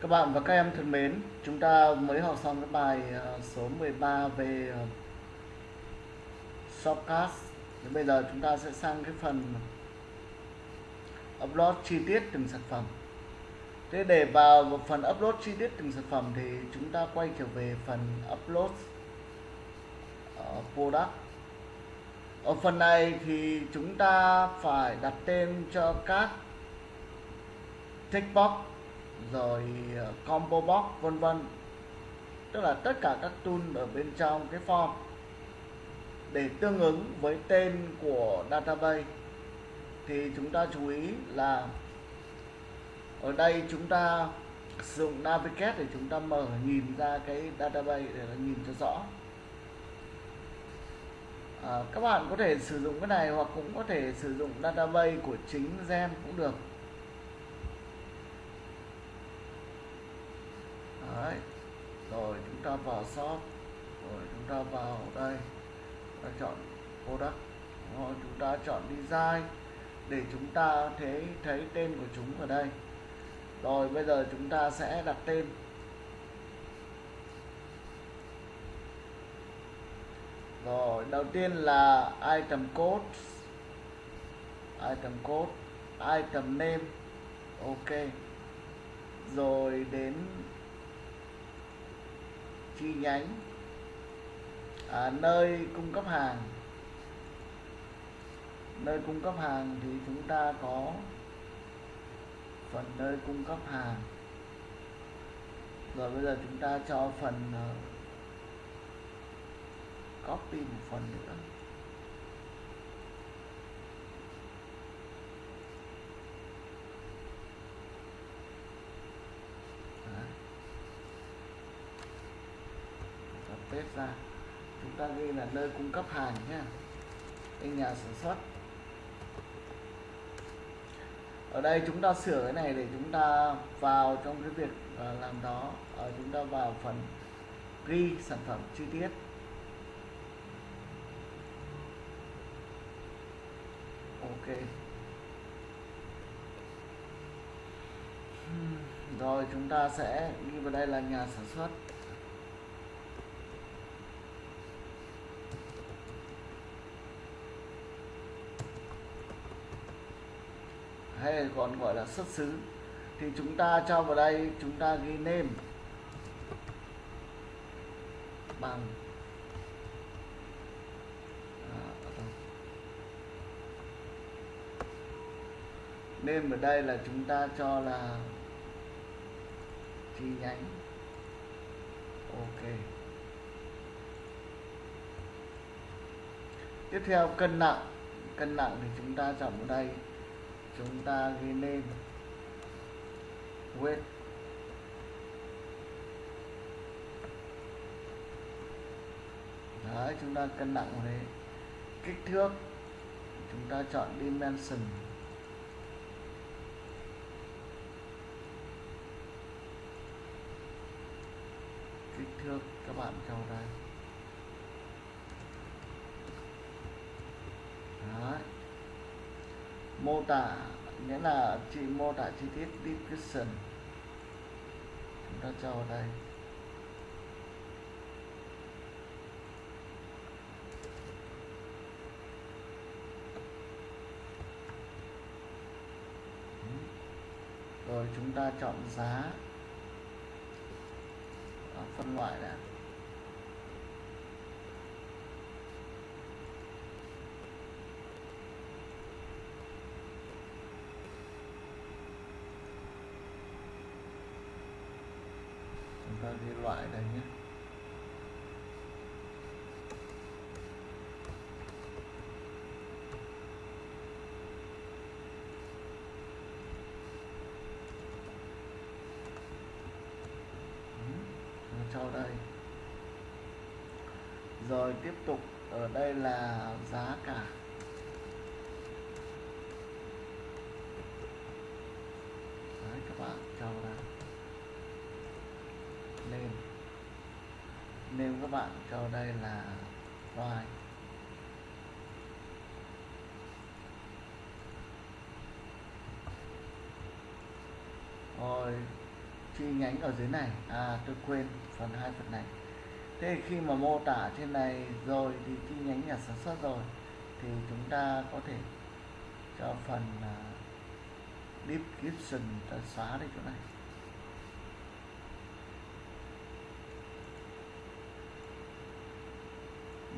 Các bạn và các em thân mến, chúng ta mới học xong cái bài ờ, số 13 về ờ, shortcast. Bây giờ chúng ta sẽ sang cái phần upload chi tiết từng sản phẩm. Thế để vào một phần upload chi tiết từng sản phẩm thì chúng ta quay trở về phần upload ờ, product. Ở phần này thì chúng ta phải đặt tên cho các checkbox rồi ờ, combo box vân vân. Tức là tất cả các tool ở bên trong cái form để tương ứng với tên của database. Thì chúng ta chú ý là ở đây chúng ta sử dụng navigate để chúng ta mở nhìn ra cái database để nhìn cho rõ. À, các bạn có thể sử dụng cái này hoặc cũng có thể sử dụng database của chính gen cũng được. Đấy. rồi, chúng ta vào shop. Rồi, chúng ta vào đây. Ta chọn product. Rồi, chúng ta chọn design để chúng ta thấy thấy tên của chúng ở đây. Rồi, bây giờ chúng ta sẽ đặt tên. Rồi, đầu tiên là item code. Item code, item name. Ok. Rồi, đến chi nhánh à, nơi cung cấp hàng. Nơi cung cấp hàng thì chúng ta có phần nơi cung cấp hàng. Rồi bây giờ chúng ta cho phần uh, copy một phần nữa. Test ra. Chúng ta ghi là nơi cung cấp hàng nhé. Đây nhà sản xuất. Ở đây chúng ta sửa cái này để chúng ta vào trong cái việc à, làm đó. Ở chúng ta vào phần ghi sản phẩm chi tiết. Ok. Rồi chúng ta sẽ ghi vào đây là nhà sản xuất. Hay còn gọi là xuất xứ, thì chúng ta cho vào đây, chúng ta ghi nêm bằng. À, name ở đây là chúng ta cho là chi nhánh. Ok. Tiếp theo, cân nặng. Cân nặng thì chúng ta chọn vào đây chúng ta ghi lên. Weight đấy, chúng ta cân nặng vào đấy. Kích thước. Chúng ta chọn dimension. Kích thước, các bạn cho đây đấy mô tả, nghĩa là chị mô tả chi tiết description. Chúng ta cho vào đây. Rồi chúng ta chọn giá. Phân loại đã đi loại đây nhé. Ừ, cho đây. Rồi tiếp tục ở đây là giá cả Đấy, các bạn cho ra name name các bạn cho đây là loài. rồi chi nhánh ở dưới này? À tôi quên phần hai phần này. Thế khi mà mô tả trên này rồi thì chi nhánh nhà sản xuất rồi thì chúng ta có thể cho phần uh, description ta xóa đi chỗ này.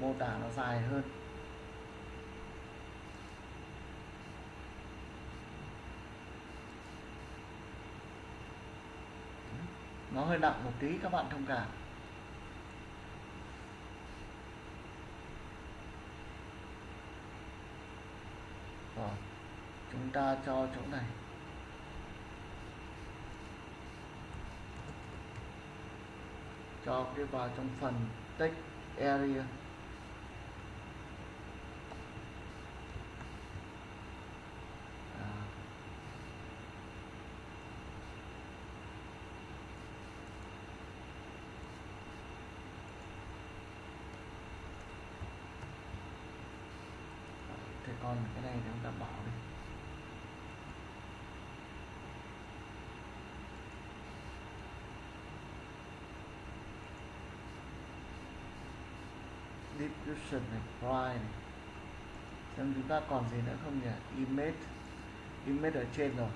Mô tả nó dài hơn. Nó hơi nặng một tí, các bạn thông cảm. Rồi, chúng ta cho chỗ này. Cho cái vào trong phần text area à. thế còn cái này chúng ta bỏ đi description này, prime này. Xem chúng ta còn gì nữa không nhỉ? Image. Image ở trên rồi.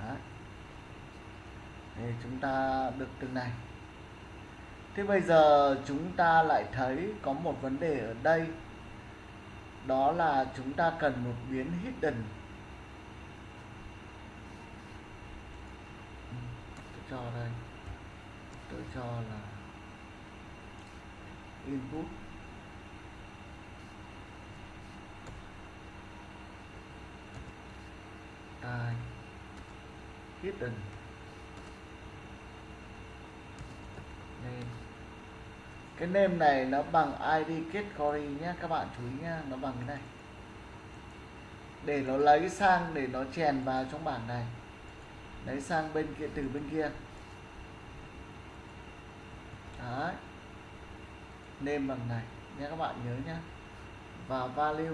Đấy. Thì chúng ta được từng này. Thế bây giờ chúng ta lại thấy có một vấn đề ở đây. Đó là chúng ta cần một biến hidden. Tôi cho đây tôi cho là input. Time hidden. Name. Cái name này nó bằng id category nhé các bạn chú ý nhá, nó bằng cái này. Để nó lấy sang để nó chèn vào trong bảng này. Lấy sang bên kia, từ bên kia. Đấy. name bằng này. Nhé các bạn nhớ nhé và value.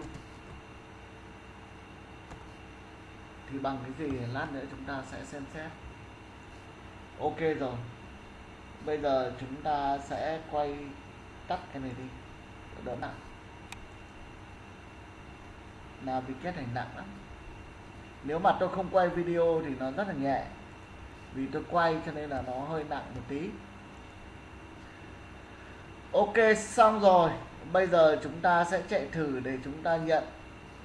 Thì bằng cái gì lát nữa chúng ta sẽ xem xét. Ok rồi. Bây giờ chúng ta sẽ quay tắt cái này đi. Đỡ nặng. Là bị kết hành nặng lắm. Nếu mà tôi không quay video thì nó rất là nhẹ. Vì tôi quay cho nên là nó hơi nặng một tí ok, xong rồi. Bây giờ chúng ta sẽ chạy thử để chúng ta nhận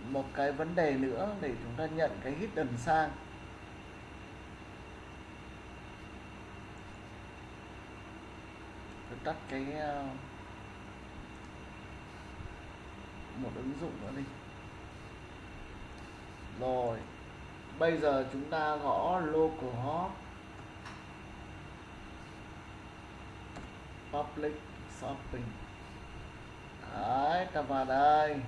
một cái vấn đề nữa, để chúng ta nhận cái hidden sang. Tôi tắt cái ờ, một ứng dụng nữa đi. Rồi, bây giờ chúng ta gõ localhost public shopping. Đấy, ta vào đây.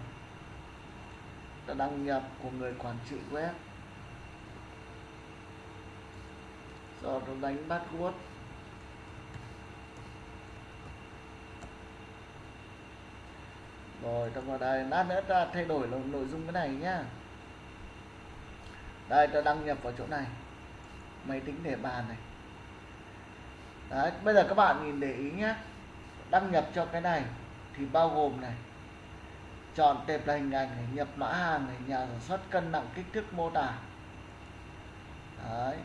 Ta đăng nhập của người quản trị web. Rồi nó đánh password. Rồi, ta vào đây. Lát nữa ta thay đổi nội dung cái này nhá. Đây, ta đăng nhập vào chỗ này. Máy tính để bàn này. Đấy, bây giờ các bạn nhìn để ý nhé đăng nhập cho cái này, thì bao gồm này, chọn tệp là hình ảnh này, nhập mã hàng này, nhà sản xuất cân nặng kích thước mô tả. Đấy,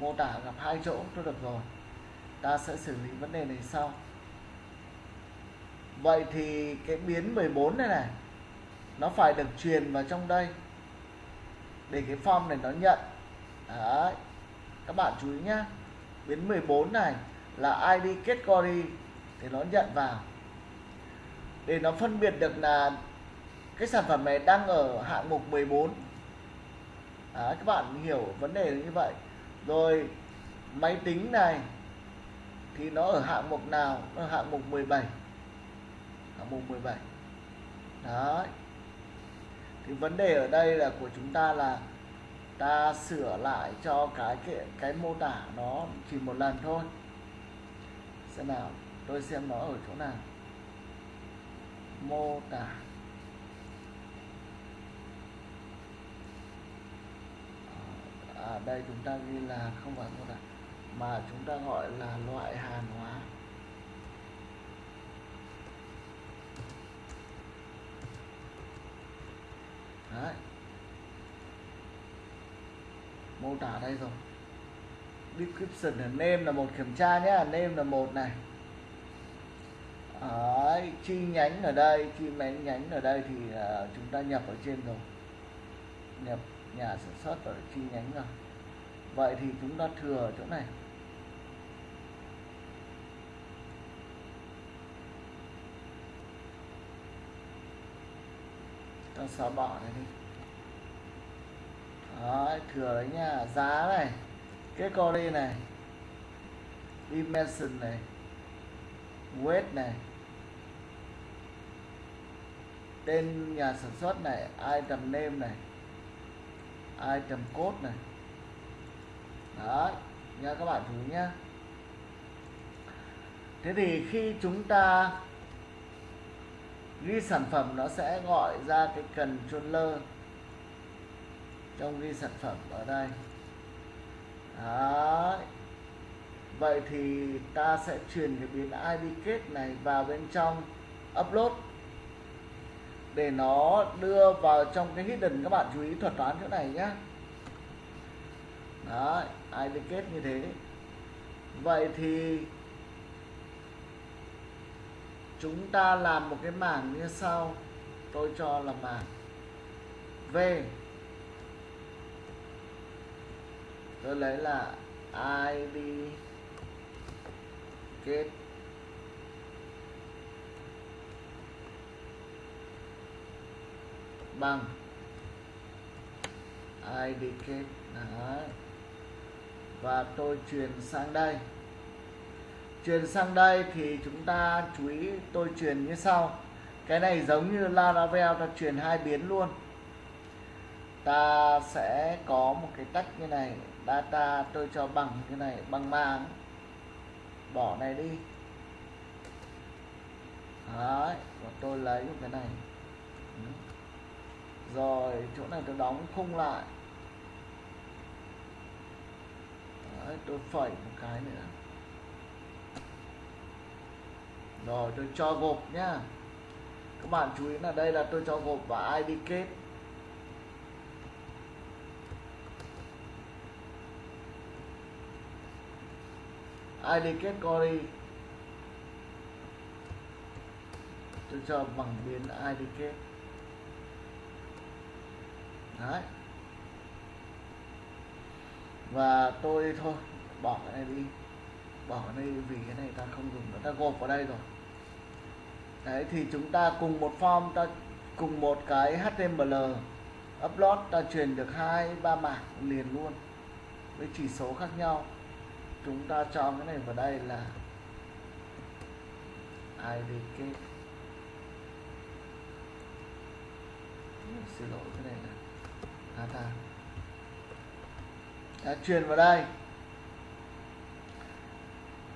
mô tả gặp hai chỗ, tôi được rồi. Ta sẽ xử lý vấn đề này sau. Vậy thì cái biến 14 này này, nó phải được truyền vào trong đây, để cái form này nó nhận. Đấy, các bạn chú ý nhá. Biến 14 này là ID category thì nó nhận vào. Để nó phân biệt được là cái sản phẩm này đang ở hạng mục 14 Đấy, à, các bạn hiểu vấn đề như vậy. Rồi máy tính này thì nó ở hạng mục nào? Nó ở hạng mục 17 hạng mục 17 đấy. Thì vấn đề ở đây là của chúng ta là ta sửa lại cho cái cái, cái mô tả nó chỉ một lần thôi. Xem nào tôi xem nó ở chỗ nào? Mô tả. À, đây chúng ta ghi là không phải mô tả, mà chúng ta gọi là loại hàng hóa. Đấy. mô tả đây rồi. Description là name là một kiểm tra nhé name là một này. Đấy, chi nhánh ở đây chi nhánh nhánh ở đây thì uh, chúng ta nhập ở trên rồi. Nhập nhà sản xuất ở chi nhánh rồi. Vậy thì chúng ta thừa ở chỗ này. Ta xóa bỏ này đi. Đấy, thừa đấy nha. Giá này cái đi này dimension này weight này. Tên nhà sản xuất này, item name này, item code này. Đó nha các bạn chú ý nhé thế thì khi chúng ta ghi sản phẩm, nó sẽ gọi ra cái controller trong ghi sản phẩm ở đây. Đấy vậy thì ta sẽ truyền cái biến id kết này vào bên trong upload để nó đưa vào trong cái hidden. Các bạn chú ý thuật toán chỗ này nhé đấy id kết như thế. Vậy thì chúng ta làm một cái mảng như sau. Tôi cho là mảng v. Tôi lấy là id kết. Bằng. Id kết? Đấy. và tôi truyền sang đây. Truyền sang đây thì chúng ta chú ý tôi truyền như sau. Cái này giống như Laravel ta truyền hai biến luôn. Ta sẽ có một cái tách như này. Data tôi cho bằng như này, bằng màng bỏ này đi. Đấy và tôi lấy một cái này. Rồi chỗ này tôi đóng khung lại. Đấy, tôi phẩy một cái nữa. Rồi tôi cho gộp nhá. Các bạn chú ý là đây là tôi cho gộp và id kết. Id kết query tôi cho bằng biến id kết. Đấy. Và tôi thôi, bỏ cái này đi. Bỏ cái này vì cái này ta không dùng nữa ta gộp vào đây rồi. Đấy, thì chúng ta cùng một form, ta cùng một cái html upload, ta truyền được hai, ba mảng liền luôn, với chỉ số khác nhau chúng ta cho cái này vào đây là id kết xin lỗi, cái này là data đã truyền vào đây.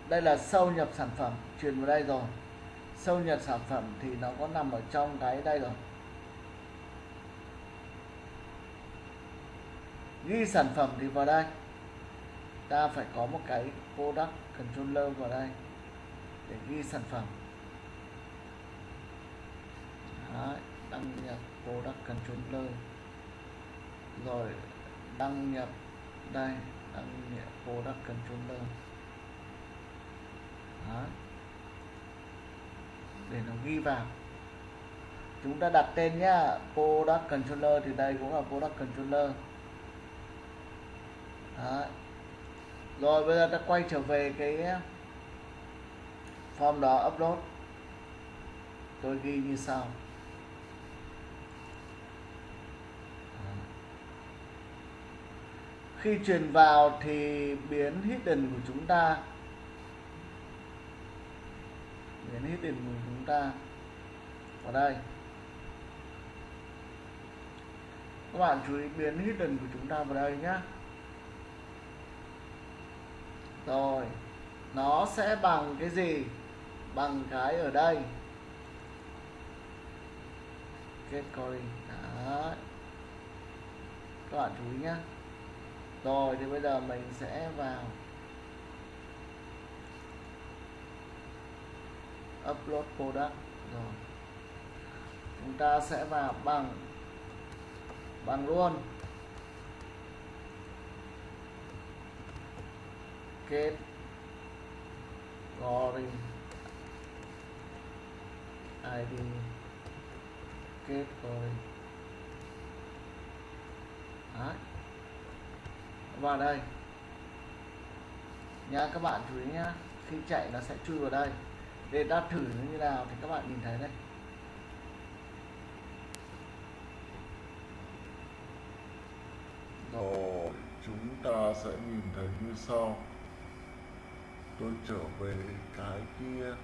Đây là sâu nhập sản phẩm, truyền vào đây rồi. Sâu nhập sản phẩm thì nó có nằm ở trong cái đây rồi. Ghi sản phẩm thì vào đây ta phải có một cái product controller vào đây để ghi sản phẩm. Đấy, đăng nhập product controller. Rồi đăng nhập đây đăng nhập product controller. Đấy. để nó ghi vào. Chúng ta đặt tên nhá product controller thì đây cũng là product controller. Đấy rồi bây giờ ta quay trở về cái form đó upload. Tôi ghi như sau. Khi truyền vào thì biến hidden của chúng ta. Biến hidden của chúng ta. Vào đây. Các bạn chú ý biến hidden của chúng ta vào đây nhé rồi, nó sẽ bằng cái gì? Bằng cái ở đây. Kết calling đấy. Các bạn chú ý nhé rồi, thì bây giờ mình sẽ vào upload product. Rồi. Chúng ta sẽ vào bằng bằng luôn. Kết gory id kết gory Đấy. vào đây nha các bạn chú ý nhá. Khi chạy nó sẽ chui vào đây. Để ta thử nó như nào thì các bạn nhìn thấy đây. Rồi, chúng ta sẽ nhìn thấy như sau. Tôi trở về cái kia.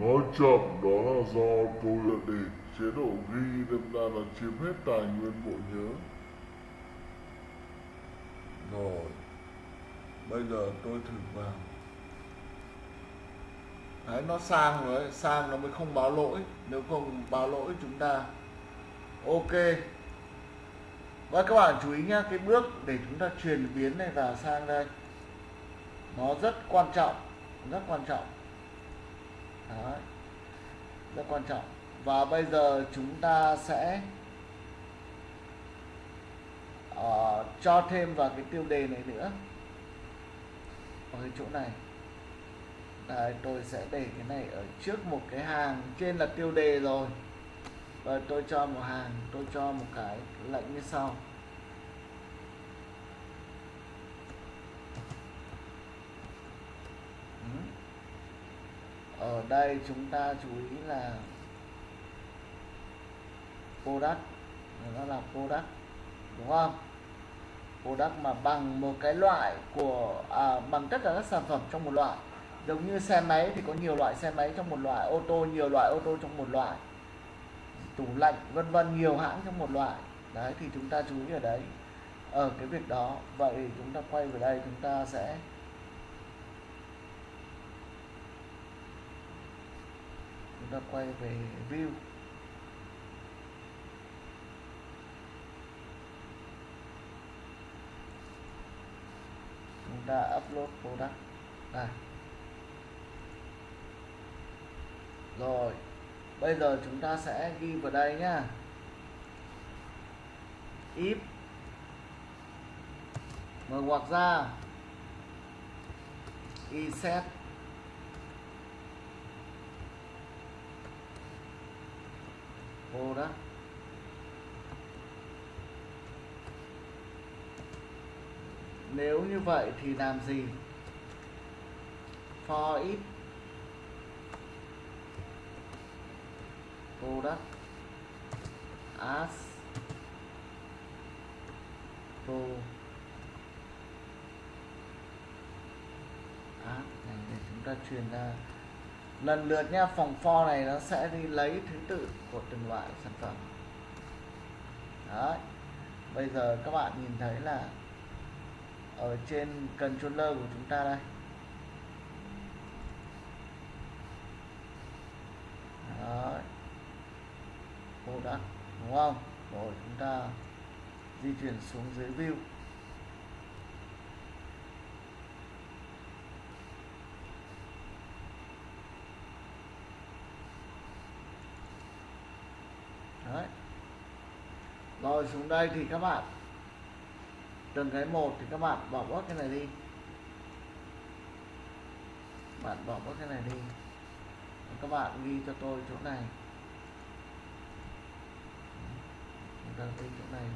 Nói chậm đó là do tôi đã để chế độ ghi, đâm ra là chiếm hết tài nguyên bộ nhớ. Rồi, bây giờ tôi thử vào. đấy nó sang rồi đấy sang nó mới không báo lỗi nếu không báo lỗi chúng ta ok và các bạn chú ý nhá cái bước để chúng ta truyền biến này vào sang đây nó rất quan trọng rất quan trọng Đấy. rất quan trọng và bây giờ chúng ta sẽ uh, cho thêm vào cái tiêu đề này nữa. Ở cái chỗ này. Đấy, tôi sẽ để cái này ở trước một cái hàng trên là tiêu đề rồi. Và tôi cho một hàng tôi cho một cái lệnh như sau. Ừ. Ở đây chúng ta chú ý là product. Nó là product đúng không? Product mà bằng một cái loại của à, bằng tất cả các sản phẩm trong một loại. Giống như xe máy thì có nhiều loại xe máy trong một loại ô tô nhiều loại ô tô trong một loại. Tủ lạnh vân vân nhiều hãng trong một loại. Đấy thì chúng ta chú ý ở đấy ở cái việc đó. Vậy chúng ta quay về đây chúng ta sẽ chúng ta quay về view. Chúng ta upload product. Đây rồi, bây giờ chúng ta sẽ ghi vào đây nhá. If mở ngoặc ra. Iset product. Nếu như vậy thì làm gì? For it product as. Pro as à, này, để chúng ta truyền ra. Lần lượt nha, phòng for này nó sẽ đi lấy thứ tự của từng loại sản phẩm. Đấy. Bây giờ các bạn nhìn thấy là ở trên controller của chúng ta đây. Đấy. Đã, đúng không? Rồi, chúng ta di chuyển xuống dưới view. Đấy. Rồi, xuống đây thì các bạn từng cái một thì các bạn bỏ bớt cái này đi. Bạn bỏ bớt cái này đi. Các bạn ghi cho tôi chỗ này. Chúng ta ghi chỗ này.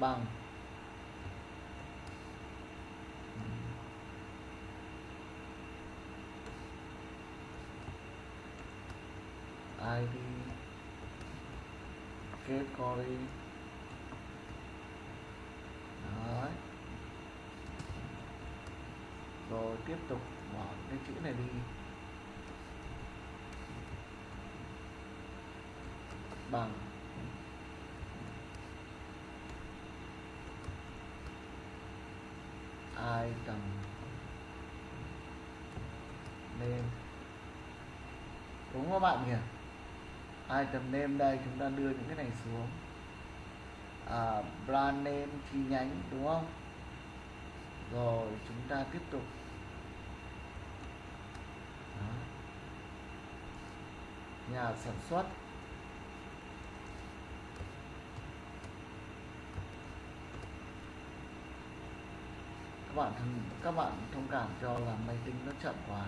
Bằng. Id kết co đi. Đấy. rồi, tiếp tục bỏ cái chữ này đi. Bằng. Ai cầm nên đúng không các bạn nhỉ? Item name đây chúng ta đưa những cái này xuống. À, brand name chi nhánh đúng không? Rồi chúng ta tiếp tục. Đó. nhà sản xuất. Các bạn các bạn thông cảm cho là máy tính nó chậm quá.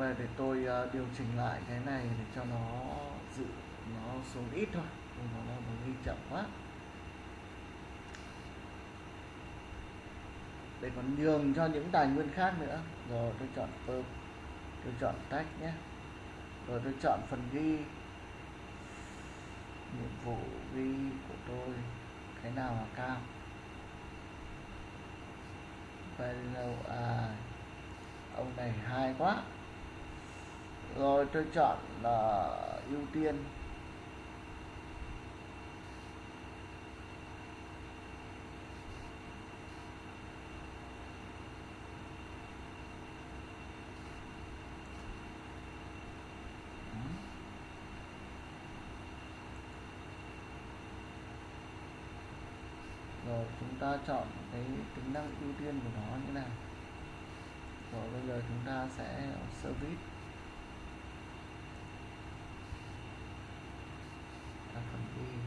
Về để tôi uh, điều chỉnh lại cái này để cho nó dự nó xuống ít thôi Không nó nó ghi chậm quá. Để còn nhường cho những tài nguyên khác nữa. Rồi tôi chọn perm tôi chọn tách nhé. Rồi tôi chọn phần ghi. Nhiệm vụ ghi của tôi cái nào là cao? Value à ông này hay quá rồi tôi chọn là ưu tiên. Rồi, chúng ta chọn cái tính năng ưu tiên của nó như nào? Rồi, bây giờ chúng ta sẽ service. Sản phẩm của ghi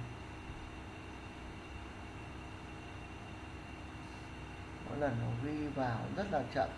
mỗi lần nó ghi vào rất là chậm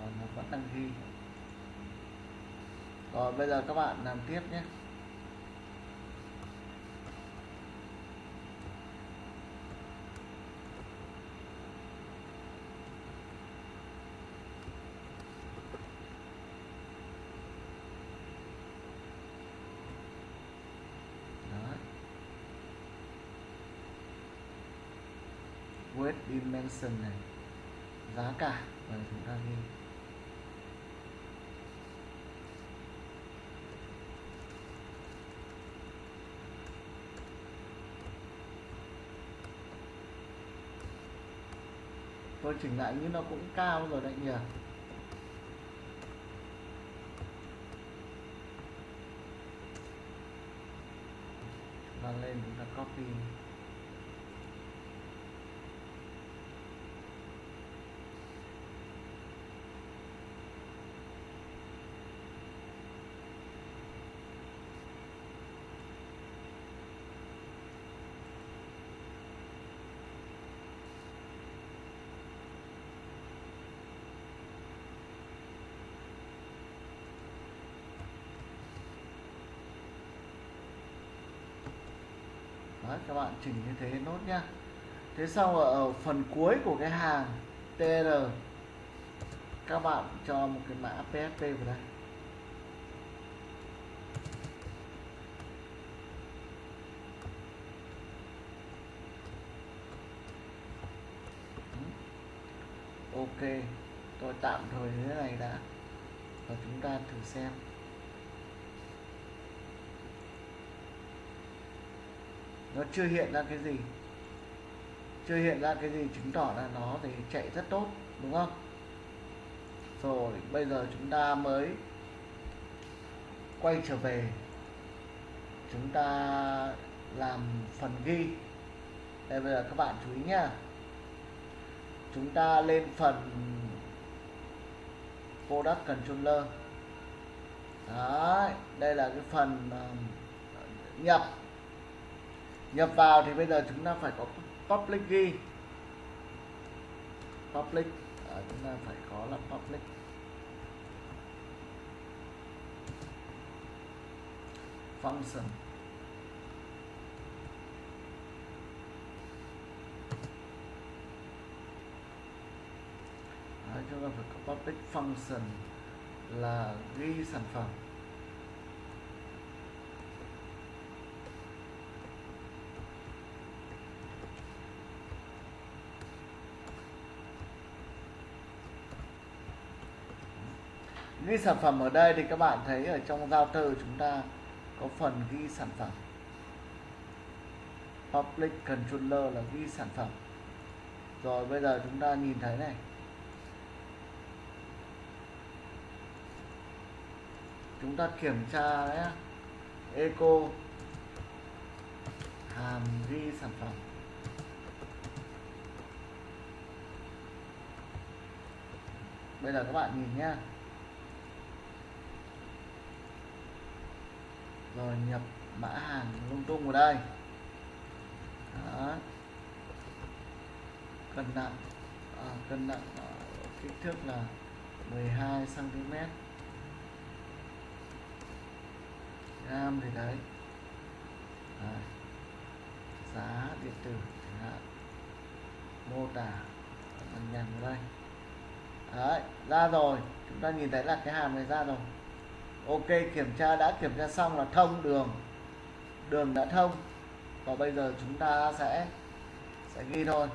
rồi nó vẫn đang ghi rồi bây giờ các bạn làm tiếp nhé. Đấy. dimension này. Giá cả và chúng ta ghi tôi chỉnh lại như nó cũng cao rồi đấy nhỉ. Chúng ta lên chúng ta copy. Đấy, các bạn chỉnh như thế nốt nhá. Thế sau ở phần cuối của cái hàng tr các bạn cho một cái mã PSP vào đây. Ok tôi tạm thời thế này đã. Và chúng ta thử xem. Nó chưa hiện ra cái gì. Chưa hiện ra cái gì chứng tỏ là nó thì chạy rất tốt đúng không? Rồi bây giờ chúng ta mới quay trở về. Chúng ta làm phần ghi. Đây bây giờ các bạn chú ý nhá. Chúng ta lên phần product controller. Đấy, đây là cái phần ờ, nhập nhập vào thì bây giờ chúng ta phải có public key. Public. À, chúng ta phải có là public. Function. Đấy, chúng ta phải có public function là ghi sản phẩm. Ghi sản phẩm ở đây thì các bạn thấy ở trong giao từ chúng ta có phần ghi sản phẩm. Public controller là ghi sản phẩm. Rồi bây giờ chúng ta nhìn thấy này. Chúng ta kiểm tra đấy eco. Hàm ghi sản phẩm. Bây giờ các bạn nhìn nhé. Rồi nhập mã hàng lung tung vào đây. Đó. cân nặng. À, cân nặng à, kích thước là 12 cm gram thì đấy. À, giá điện tử chẳng hạn. Mô tả. Lằng nhằng vào đây. Đấy ra rồi. Chúng ta nhìn thấy là cái hàm này ra rồi ok kiểm tra đã kiểm tra xong là thông đường. Đường đã thông. Và bây giờ chúng ta sẽ sẽ ghi thôi.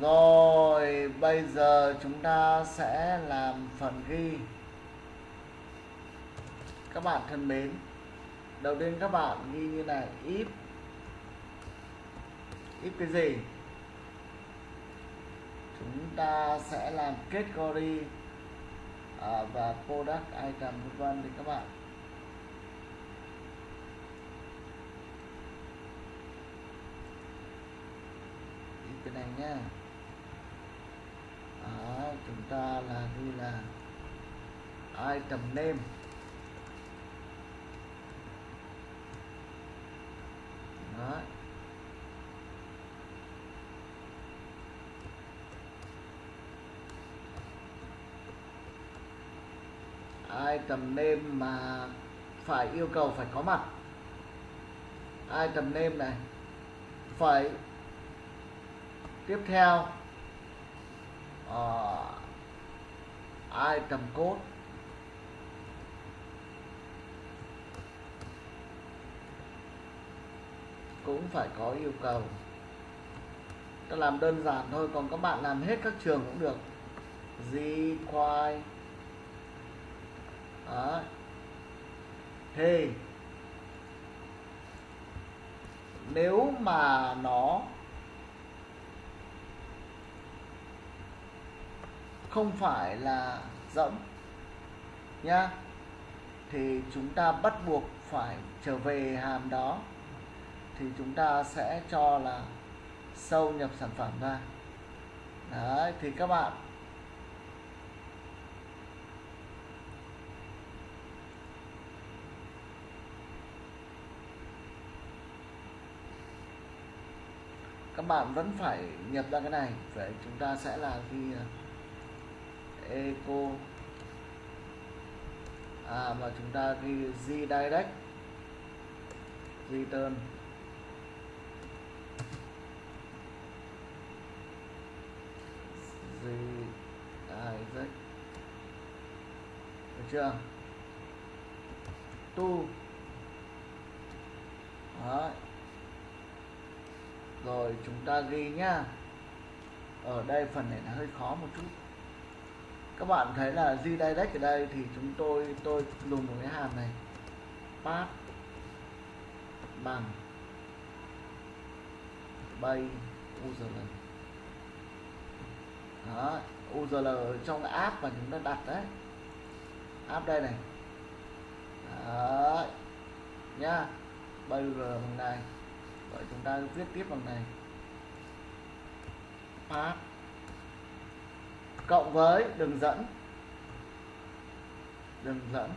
Rồi bây giờ chúng ta sẽ làm phần ghi. Các bạn thân mến đầu tiên các bạn ghi như này if. If cái gì? Chúng ta sẽ làm category. à, Ờ, và product item vân vân thì các bạn. If cái này nha. Đó, chúng ta là như là item name. Đó. Item name mà phải yêu cầu phải có mặt? Item name này phải tiếp theo? Ờ, uh, item code cũng phải có yêu cầu. Ta làm đơn giản thôi còn các bạn làm hết các trường cũng được. Require đó. thì, nếu mà nó không phải là rỗng, nhá, thì chúng ta bắt buộc phải trở về hàm đó, thì chúng ta sẽ cho là sâu nhập sản phẩm ra đấy, thì các bạn các bạn vẫn phải nhập ra cái này. Vậy chúng ta sẽ là ghi à, eco. À mà chúng ta ghi redirect return redirect được chưa? Tu Đấy rồi, chúng ta ghi nhá. Ở đây phần này là hơi khó một chút. Các bạn thấy là redirect ở đây thì chúng tôi tôi dùng một cái hàm này. Path bằng bay url đó url trong app mà chúng ta đặt đấy. App đây này. Đấy, nhá. Bay url bằng này vậy chúng ta viết tiếp bằng này. Path cộng với đường dẫn. Đường dẫn.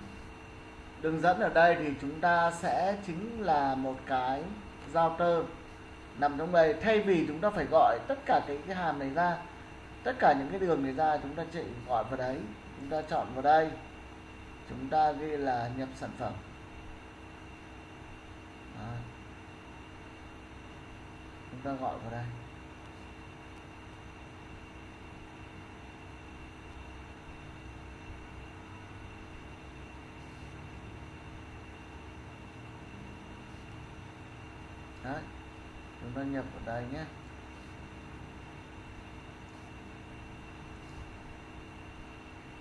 Đường dẫn ở đây thì chúng ta sẽ chính là một cái router nằm trong đây. Thay vì chúng ta phải gọi tất cả cái cái hàm này ra tất cả những cái đường này ra chúng ta chỉ gọi vào đấy. Chúng ta chọn vào đây. Chúng ta ghi là nhập sản phẩm. Đó chúng ta gọi vào đây. Đấy, chúng ta nhập vào đây nhé.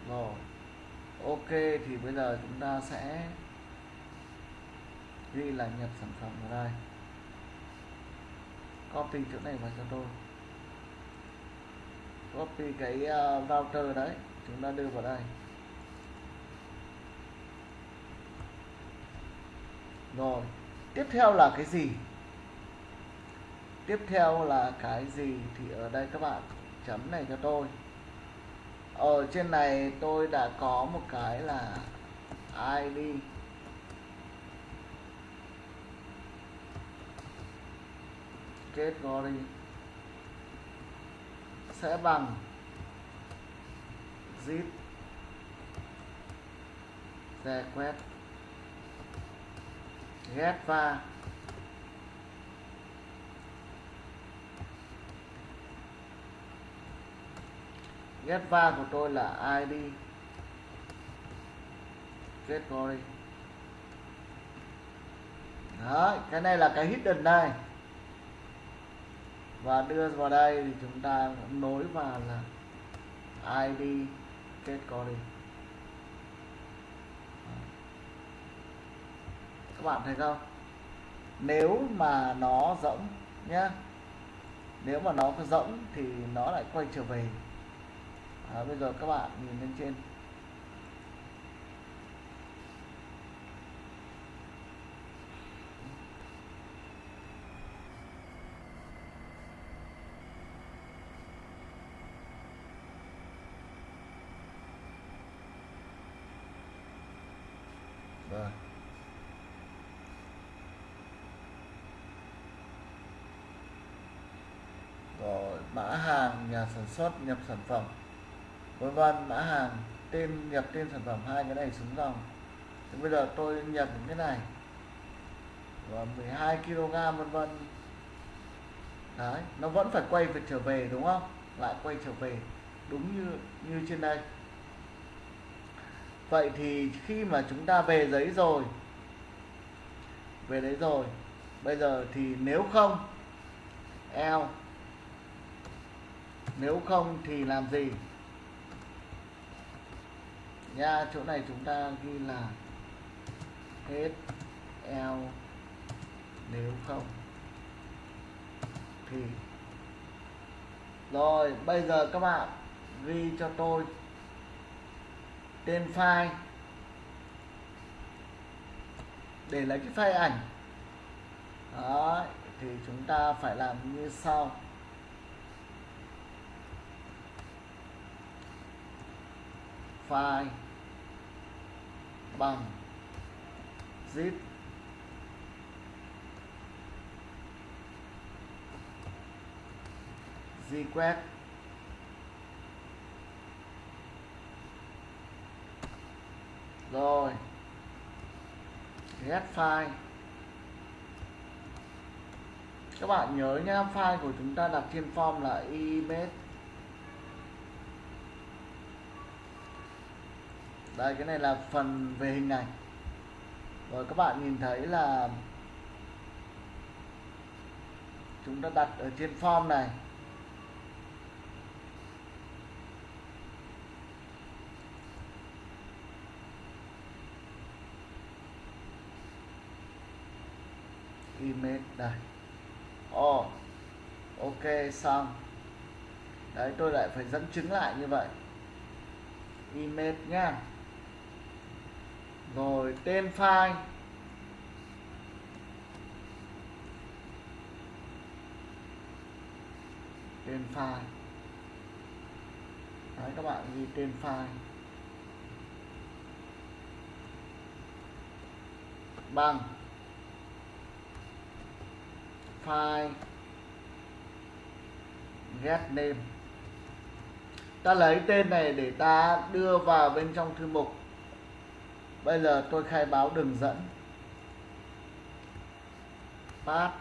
Rồi, ok thì bây giờ chúng ta sẽ ghi là nhập sản phẩm vào đây copy chỗ này vào cho tôi. Copy cái uh, router đấy chúng ta đưa vào đây. Rồi tiếp theo là cái gì? Tiếp theo là cái gì thì ở đây các bạn chấm này cho tôi. Ở trên này tôi đã có một cái là id kết go đi. Sẽ bằng. Zip. C quét. Ghép va. Ghép va của tôi là id category đấy, cái này là cái hidden đây và đưa vào đây thì chúng ta nối vào là id kết co đi. Các bạn thấy không? Nếu mà nó rỗng nhá nếu mà nó có rỗng thì nó lại quay trở về. À, bây giờ các bạn nhìn lên trên rồi rồi mã hàng nhà sản xuất, nhập sản phẩm. Vân vân, mã hàng, tên, nhập tên sản phẩm, hai cái này xuống dòng. Thì bây giờ tôi nhập những cái này. Và 12 kg vân vân. Đấy, nó vẫn phải quay về trở về, đúng không? Lại quay trở về, đúng như như trên đây. Vậy thì khi mà chúng ta về giấy rồi, về đấy rồi, bây giờ thì nếu không, eo nếu không thì làm gì? Nha, chỗ này chúng ta ghi là hết l. Nếu không thì rồi, bây giờ các bạn ghi cho tôi tên file. Để lấy cái file ảnh. Đó thì chúng ta phải làm như sau. File bằng zip. Request rồi. Get file các bạn nhớ nhá file của chúng ta đặt trên form là image đây cái này là phần về hình này rồi các bạn nhìn thấy là chúng ta đặt ở trên form này. Image đây. Oh, ok xong. Đấy tôi lại phải dẫn chứng lại như vậy. Image nha rồi tên file tên file đấy, các bạn ghi tên file bằng. File get name. Ta lấy tên này để ta đưa vào bên trong thư mục bây giờ tôi khai báo đường dẫn. Path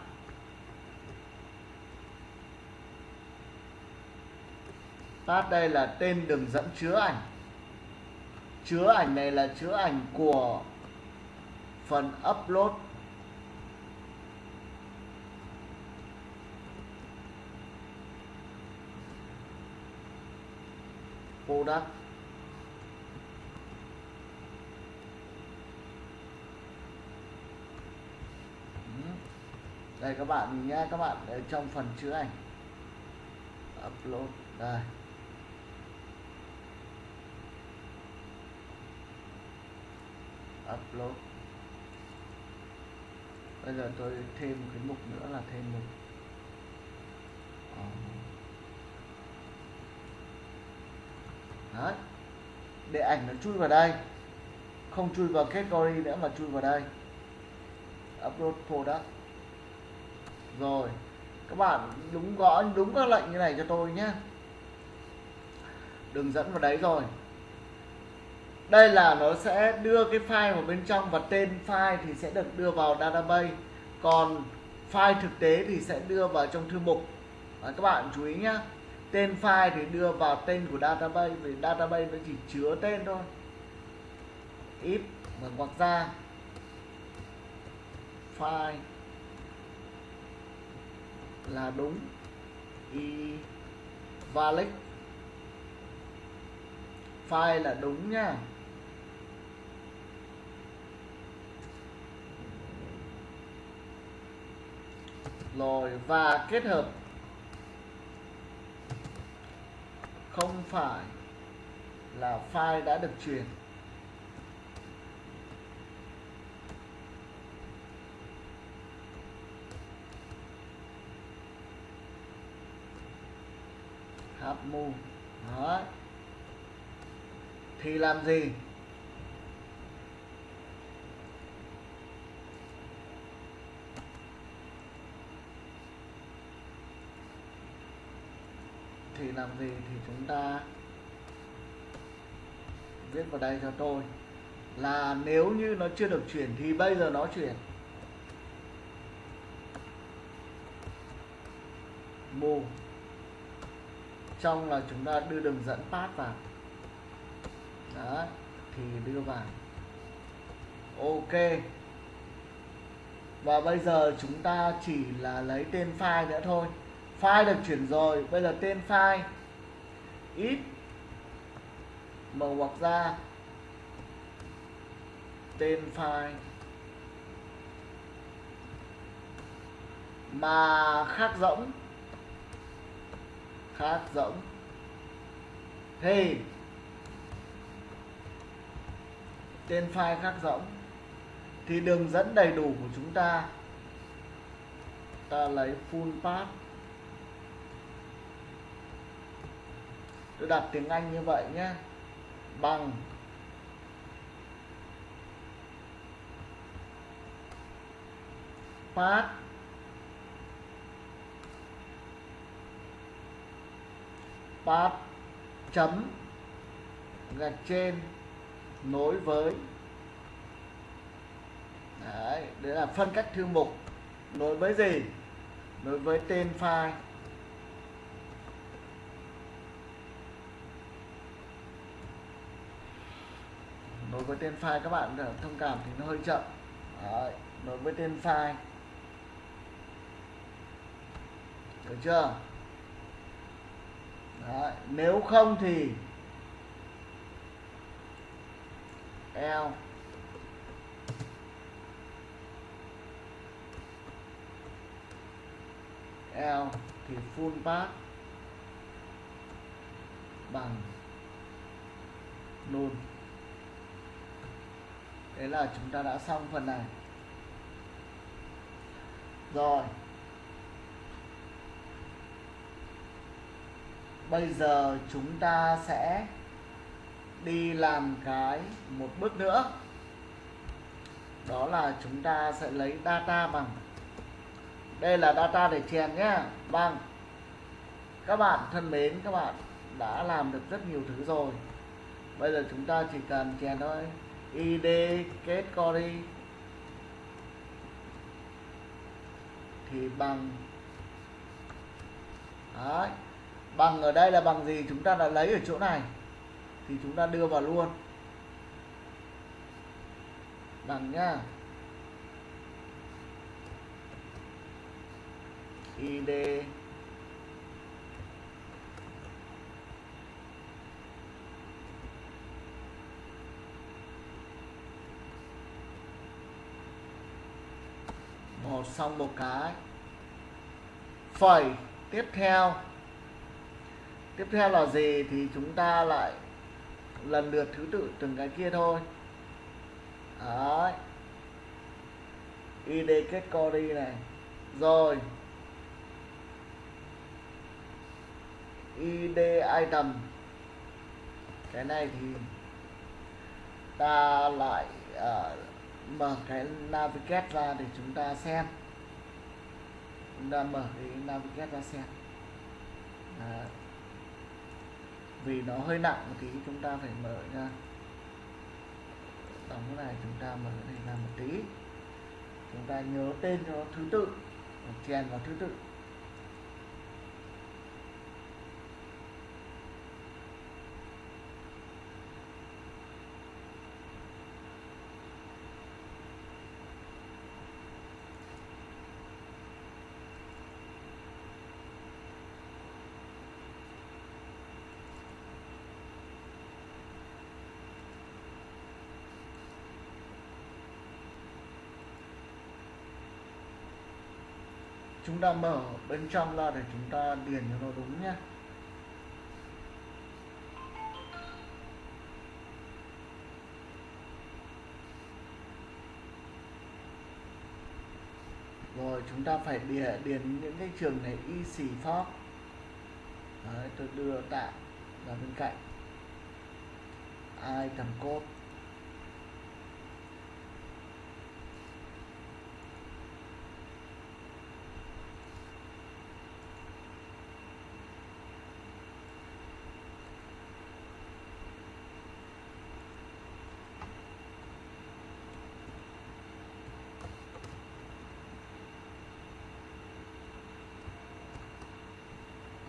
path đây là tên đường dẫn chứa ảnh. Chứa ảnh này là chứa ảnh của phần upload. Product. Đây, các bạn nhìn các bạn ở trong phần chứa ảnh. Upload, đây. Upload. Bây giờ tôi thêm một cái mục nữa là thêm mục. Đấy. để ảnh nó chui vào đây. Không chui vào category nữa mà chui vào đây. Upload product rồi các bạn đúng gõ đúng các lệnh như này cho tôi nhé. Đường dẫn vào đấy rồi. Đây là nó sẽ đưa cái file vào bên trong và tên file thì sẽ được đưa vào database. Còn file thực tế thì sẽ đưa vào trong thư mục. À, các bạn chú ý nhé tên file thì đưa vào tên của database vì database nó chỉ chứa tên thôi. If mở ngoặc ra. File là đúng. Y valid. File là đúng nhá rồi, và kết hợp. Không phải là file đã được truyền. Hợp mù đó thì làm gì? Thì làm gì thì chúng ta viết vào đây cho tôi là nếu như nó chưa được chuyển thì bây giờ nó chuyển. Mù trong là chúng ta đưa đường dẫn path vào. Đó thì đưa vào. Ok. Và bây giờ chúng ta chỉ là lấy tên file nữa thôi. File được chuyển rồi, bây giờ tên file. Ít. Mở ngoặc ra tên file. Mà khác rỗng khác rỗng. Thì tên file khác rỗng. Thì đường dẫn đầy đủ của chúng ta. Ta lấy full path tôi đặt tiếng Anh như vậy nhé. Bằng. Path path chấm gạch trên nối với đấy, đấy là phân cách thư mục. Nối với gì? Nối với tên file. Nối với tên file các bạn ờ, thông cảm thì nó hơi chậm. Đấy, nối với tên file. Được chưa? Đấy, nếu không thì L. L thì full path bằng null thế là chúng ta đã xong phần này. Rồi. Bây giờ chúng ta sẽ đi làm cái một bước nữa. Đó là chúng ta sẽ lấy data bằng. Đây là data để chèn nhé bằng vâng. các bạn thân mến, các bạn đã làm được rất nhiều thứ rồi. Bây giờ chúng ta chỉ cần chèn thôi. Id kết cori thì bằng. Đấy bằng ở đây là bằng gì? Chúng ta đã lấy ở chỗ này. Thì chúng ta đưa vào luôn. Bằng nhá id một xong một cái. Phẩy. Tiếp theo tiếp theo là gì thì chúng ta lại lần lượt thứ tự từng cái kia thôi. Đấy. Id kết query này. Rồi. Id item. Cái này thì ta lại uh, mở cái navigate ra để chúng ta xem. Chúng ta mở cái navigate ra xem. Đấy vì nó hơi nặng một tí, chúng ta phải mở ra. Đóng cái này, chúng ta mở cái này ra một tí. Chúng ta nhớ tên cho nó thứ tự, chèn vào thứ tự. Chúng ta mở bên trong ra để chúng ta điền cho nó đúng nhé. Rồi chúng ta phải điền, điền những cái trường này y xì phóc tôi đưa tạm ra bên cạnh. Ai code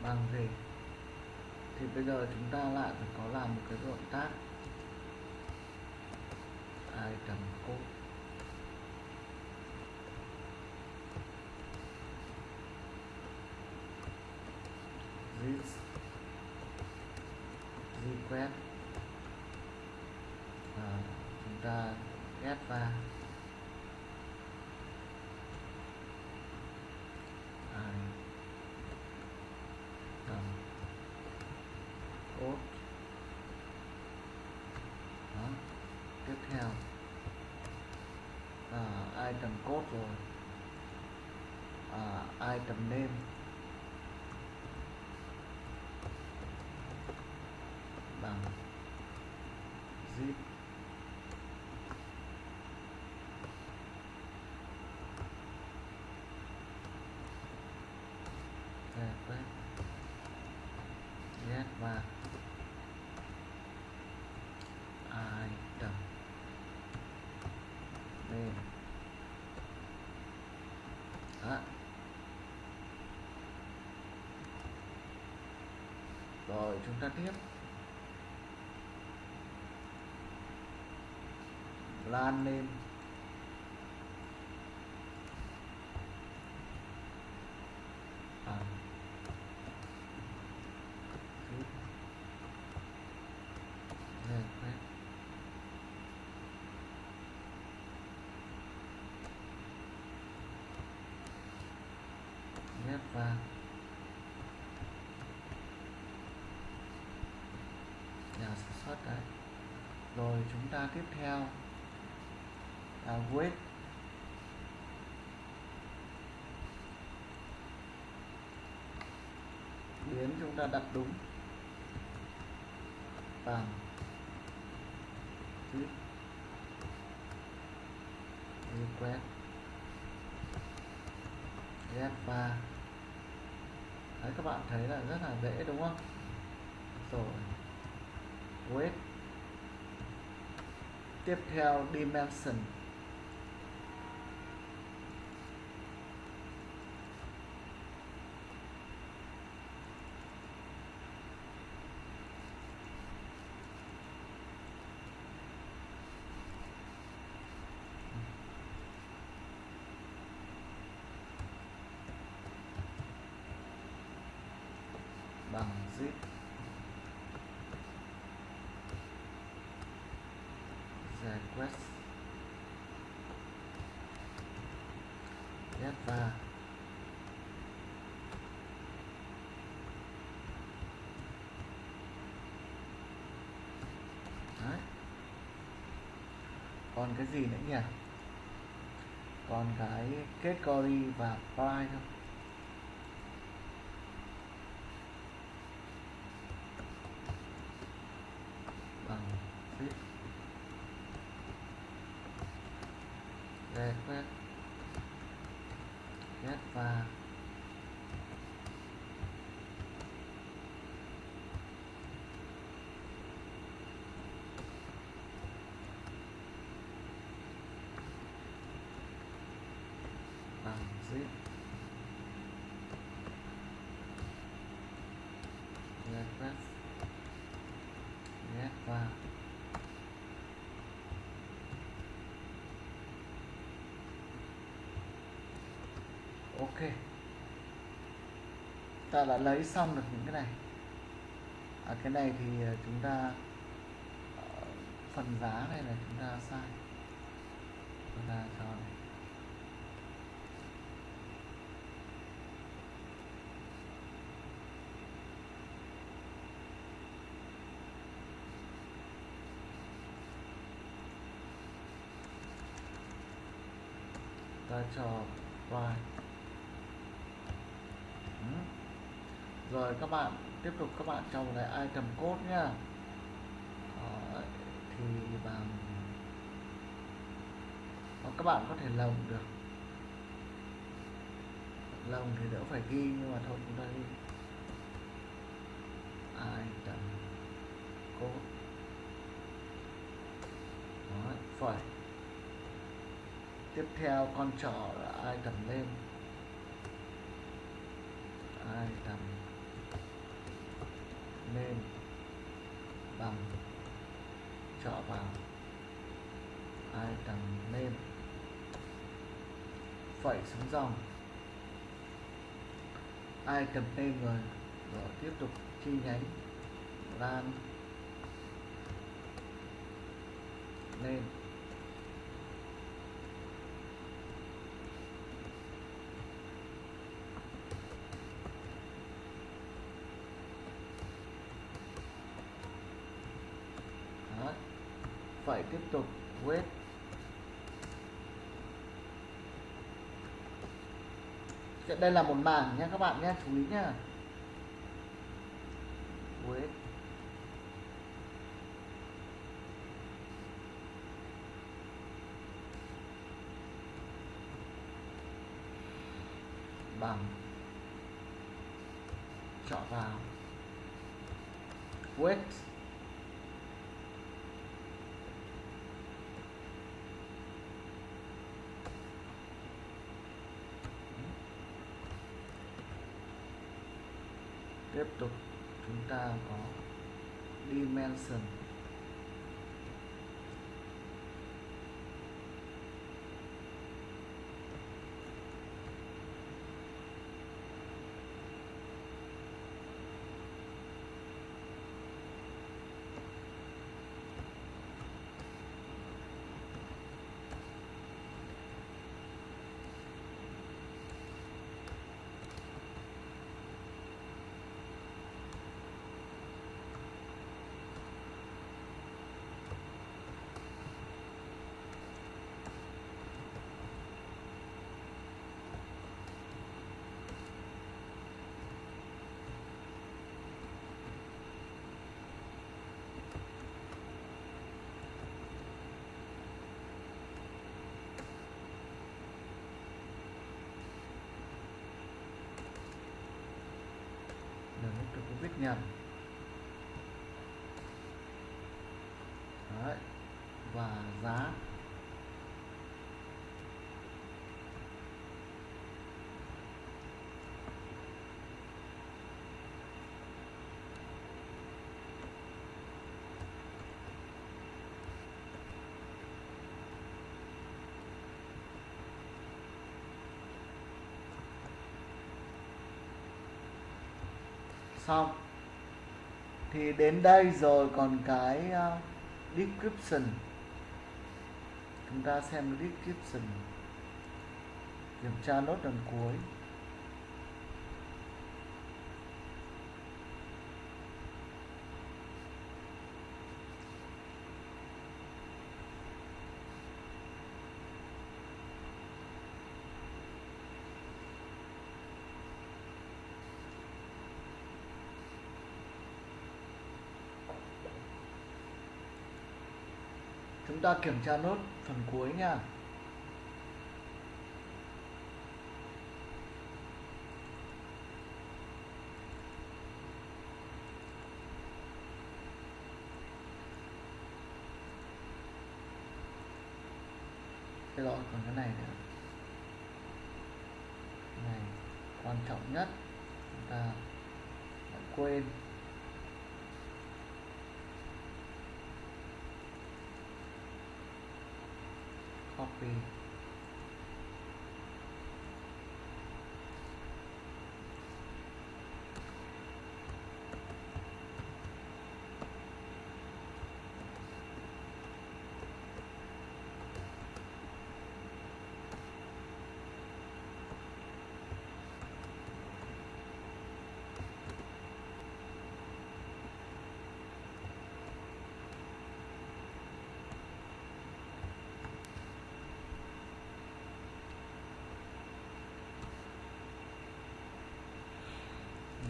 bằng gì thì bây giờ chúng ta lại phải có làm một cái động tác. Ai cầm this. Request và chúng ta ghép vào tầm code đó tiếp theo à, item code rồi. À, item name bằng zip request get và item name đó rồi chúng ta tiếp. Lan lên. Bằng zip vàng get và nhà sản xuất đấy à. rồi chúng ta tiếp theo. Là weight biến chúng ta đặt đúng. Bằng chữ. Request F3 đấy, các bạn thấy là rất là dễ, đúng không? Rồi width tiếp theo dimension. Bằng zip. Request get và Đấy. còn cái gì nữa nhỉ? Còn cái category và price thôi bằng zip request get và bằng zip request get và ok ta đã lấy xong được những cái này. À, cái này thì ờ, chúng ta ờ, phần giá này là chúng ta sai. Chúng ta cho này. Ta cho y. rồi các bạn tiếp tục các bạn trong lại item code nhá. Đó, thì bằng Hoặc các bạn có thể lồng được. Lồng thì đỡ phải ghi nhưng mà thôi chúng ta ghi item code Đó, phải. Tiếp theo con trỏ là item lên item nên bằng chọn vào. Item lên? Phẩy xuống dòng. Cầm lên rồi rồi tiếp tục chi nhánh. Lan. Lên Đó phải tiếp tục wait đây là một mảng nha các bạn nhé, chú ý nhé wait bằng chọn vào wait tiếp tục chúng ta có dimension nhận Đấy. và giá xong thì đến đây rồi còn cái uh, description. Chúng ta xem description. Kiểm tra nốt lần cuối chúng ta kiểm tra nốt phần cuối nha. Cái lỗi còn cái này nữa. Này quan trọng nhất. Chúng ta đã quên copy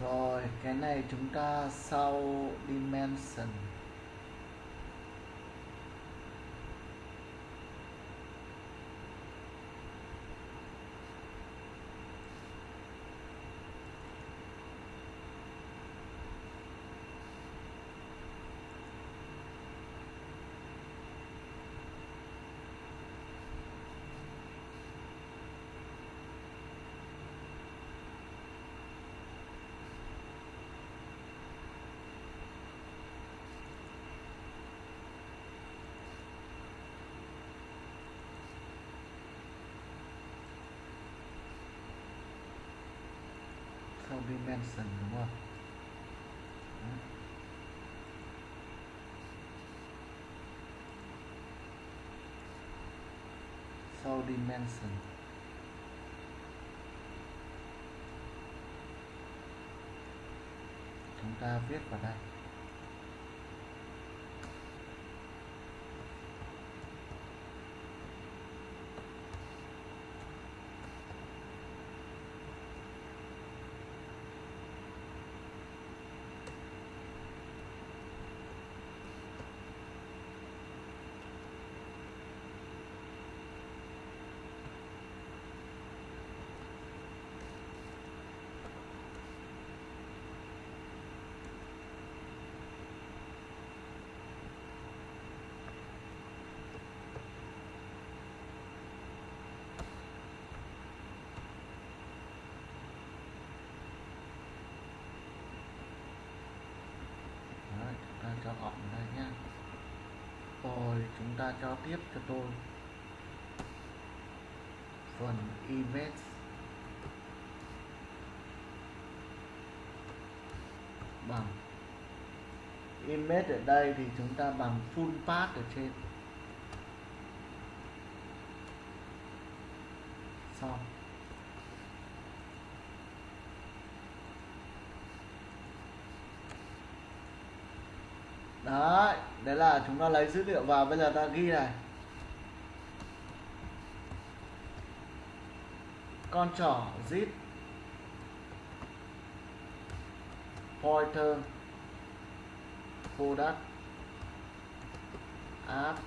rồi cái này chúng ta sau dimension sau dimension đúng không Đấy sau dimension chúng ta viết vào đây Đấy, chúng ta cho gọn vào đây nhá rồi chúng ta cho tiếp cho tôi phần image. Bằng. Image ở đây thì chúng ta bằng full path ở trên xong đấy đấy là chúng ta lấy dữ liệu vào, bây giờ ta ghi này. Con trỏ zip. Pointer. Product. App.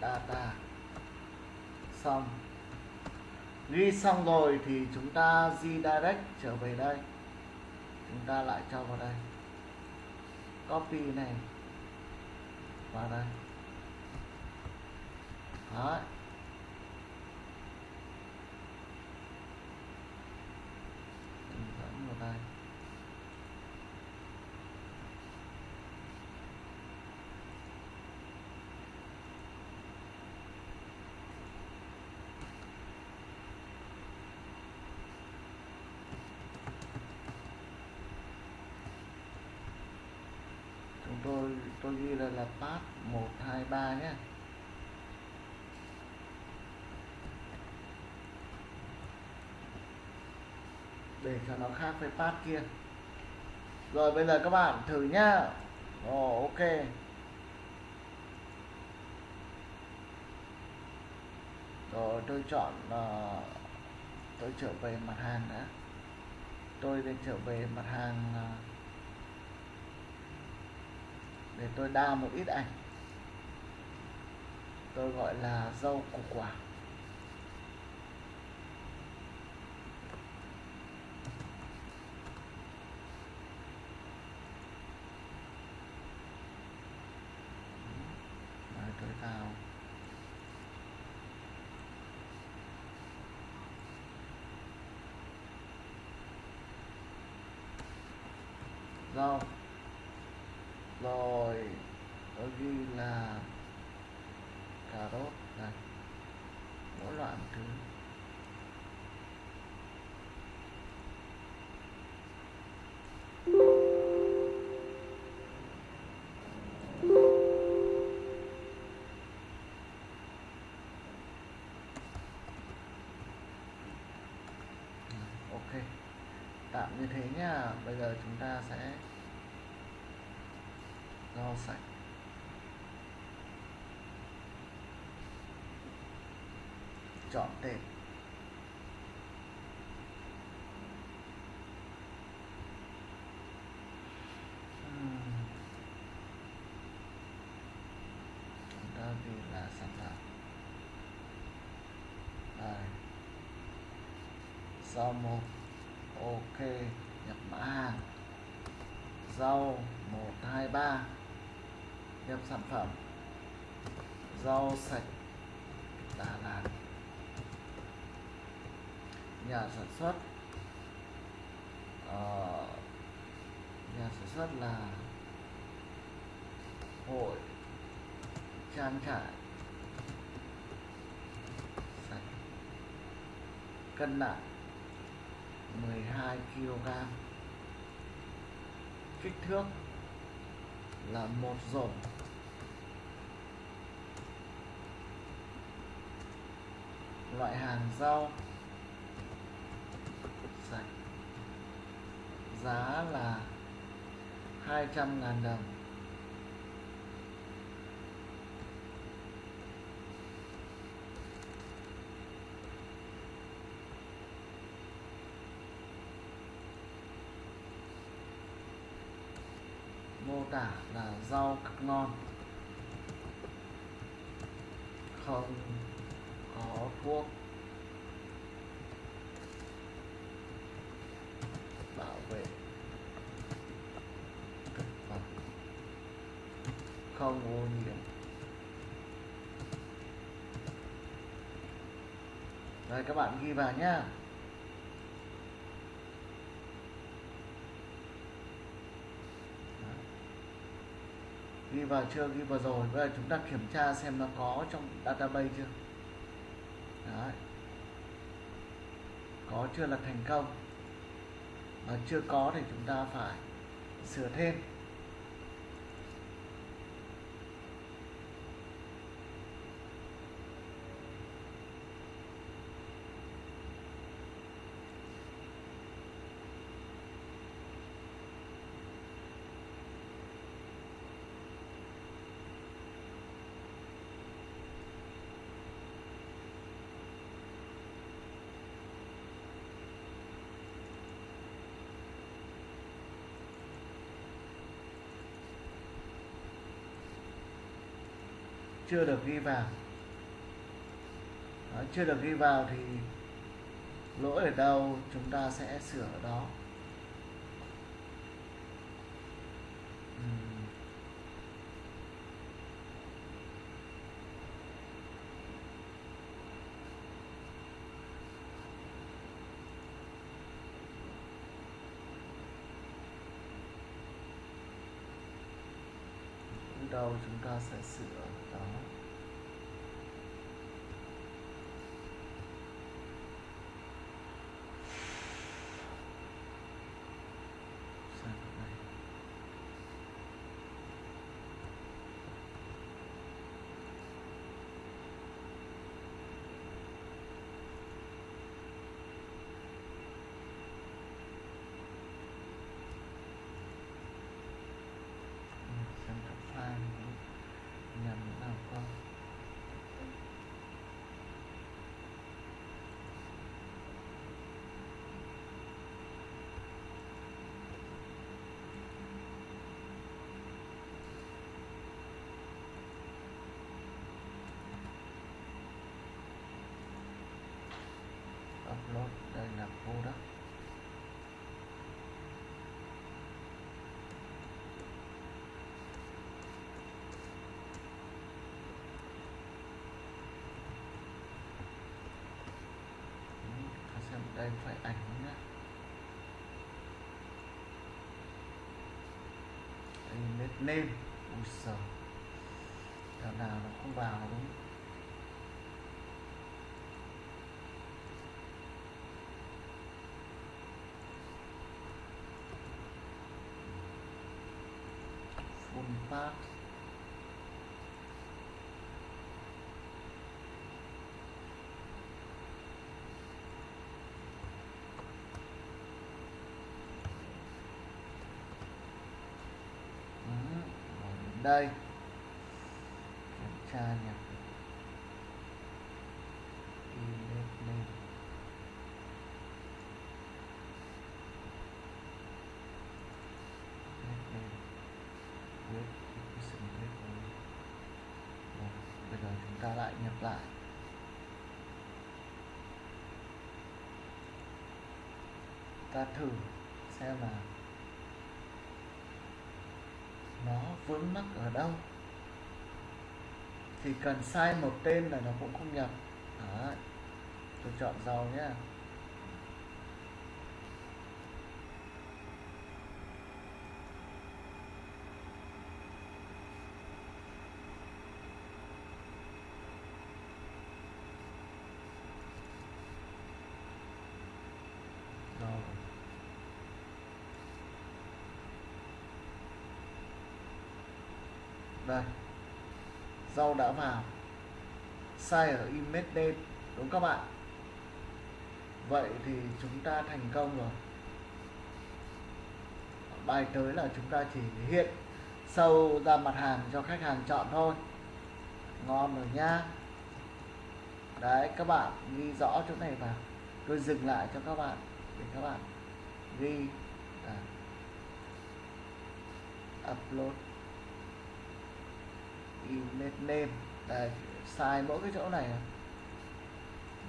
Data. Xong. Ghi xong rồi thì chúng ta di direct trở về đây. Chúng ta lại cho vào đây. Copy này qua đây Đấy. Mình dẫn vào đây chúng tôi tôi ghi là là path 123 nhé để cho nó khác với pass kia. Rồi bây giờ các bạn thử nhá. Ồ ok. Rồi tôi chọn uh, tôi trở về mặt hàng đã. Tôi để trở về mặt hàng uh, để tôi đa một ít ảnh. Tôi gọi là rau củ quả. Rồi tôi vào. Rau rồi tôi ghi là cà rốt này, mỗi loại một thứ. Ok, tạm như thế nhá bây giờ chúng ta sẽ rau sạch. Chọn tên. Chúng ta là sản phẩm. Rau một ok. Nhập mã hàng. Rau 123 nhập sản phẩm. Rau sạch Đà Lạt. Nhà sản xuất. Uh, nhà sản xuất là hội trang trại. Sạch. Cân nặng 12 kg kích thước là một rổ loại hàng rau. Sạch. Giá là 200 ngàn đồng. Mô tả là rau cực non không vuông bảo vệ. Thực phẩm không ô nhiễm. Rồi, các bạn ghi vào nhá. Ghi vào chưa? Ghi vào rồi. Bây giờ chúng ta kiểm tra xem nó có trong database chưa? Đấy. có chưa là thành công, mà chưa có thì chúng ta phải sửa thêm chưa được ghi vào. Đó, chưa được ghi vào thì lỗi ở đâu chúng ta sẽ sửa ở đó. Đầu chúng ta sẽ sửa đó sang cái này Ừ, xem các file này nhằm nào không upload đây là product Ừ, ta xem đây phải ảnh nhá. Image name ui sờ. Thằng nào nó không vào đúng. Full pass Ừ, rồi đến đây. Kiểm tra nhập vâng, bây giờ chúng ta lại nhập lại. Ta thử xem là nó vướng mắc ở đâu thì cần sai một tên là nó cũng không nhập Đấy. tôi chọn giàu nhé rồi đây rau đã vào. Sai ở image name đúng các bạn? Vậy thì chúng ta thành công rồi. Bài tới là chúng ta chỉ hiện sâu ra mặt hàng cho khách hàng chọn thôi. Ngon rồi nha đấy các bạn ghi rõ chỗ này vào. Tôi dừng lại cho các bạn để các bạn ghi. À, upload image name đây sai mỗi cái chỗ này.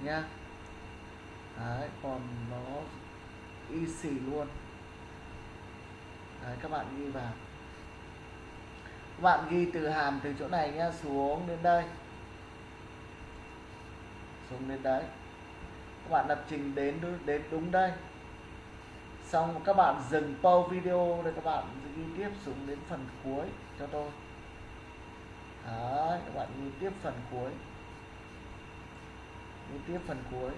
Nha, nhá. Đấy còn nó easy luôn. Đấy các bạn ghi vào. Các bạn ghi từ hàm từ chỗ này nhá xuống đến đây. Xuống đến đấy. Các bạn lập trình đến đến đúng đây. Xong các bạn dừng pause video để các bạn ghi tiếp xuống đến phần cuối cho tôi. Đấy, các bạn đi tiếp phần cuối. Đi tiếp phần cuối.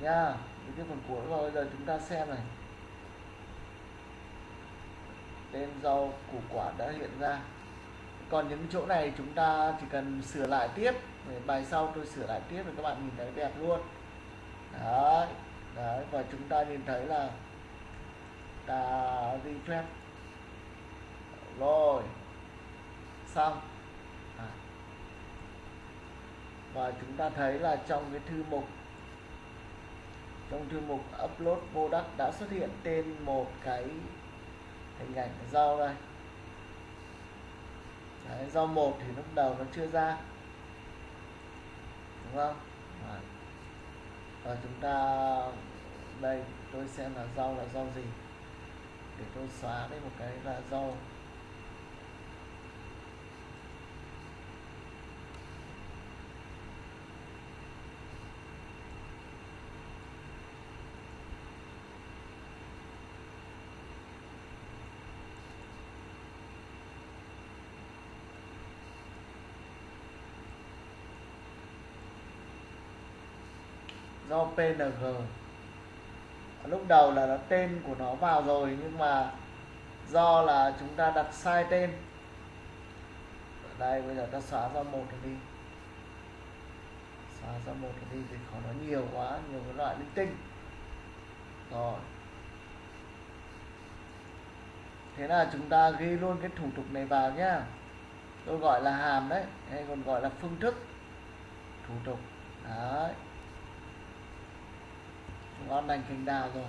Nha đi tiếp phần cuối rồi bây giờ chúng ta xem này. Tên rau củ quả đã hiện ra. Còn những chỗ này chúng ta chỉ cần sửa lại tiếp. Để bài sau tôi sửa lại tiếp để các bạn nhìn thấy đẹp luôn. Đấy đấy và chúng ta nhìn thấy là ta refresh rồi xong à và chúng ta thấy là trong cái thư mục trong thư mục upload product đã xuất hiện tên một cái hình ảnh rau đây. Đấy, rau một thì lúc đầu nó chưa ra. Đúng không? Đấy. và chúng ta đây tôi xem là rau là rau gì? Để tôi xóa đây một cái là rau do PNG lúc đầu là nó tên của nó vào rồi, nhưng mà do là chúng ta đặt sai tên. Ở đây, bây giờ ta xóa ra một đi. Xóa ra một đi thì khó nó nhiều quá, nhiều cái loại linh tinh. Rồi. Thế là chúng ta ghi luôn cái thủ tục này vào nhá. Tôi gọi là hàm đấy, hay còn gọi là phương thức thủ tục. Đấy ngon lành thành đào rồi.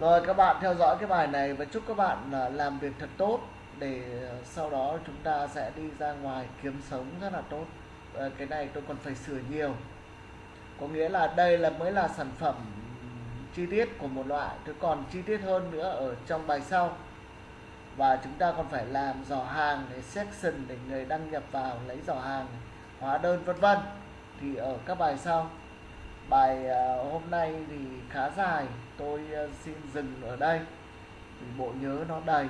Rồi các bạn theo dõi cái bài này và chúc các bạn à, làm việc thật tốt để à, sau đó chúng ta sẽ đi ra ngoài kiếm sống rất là tốt. Cái này tôi còn phải sửa nhiều. Có nghĩa là đây là mới là sản phẩm chi tiết của một loại. Tôi còn chi tiết hơn nữa ở trong bài sau. Và chúng ta còn phải làm giỏ hàng để section để người đăng nhập vào, lấy giỏ hàng, hóa đơn, vân vân. Thì ở các bài sau bài ờ, hôm nay thì khá dài. Tôi ờ, xin dừng ở đây. Vì bộ nhớ nó đầy.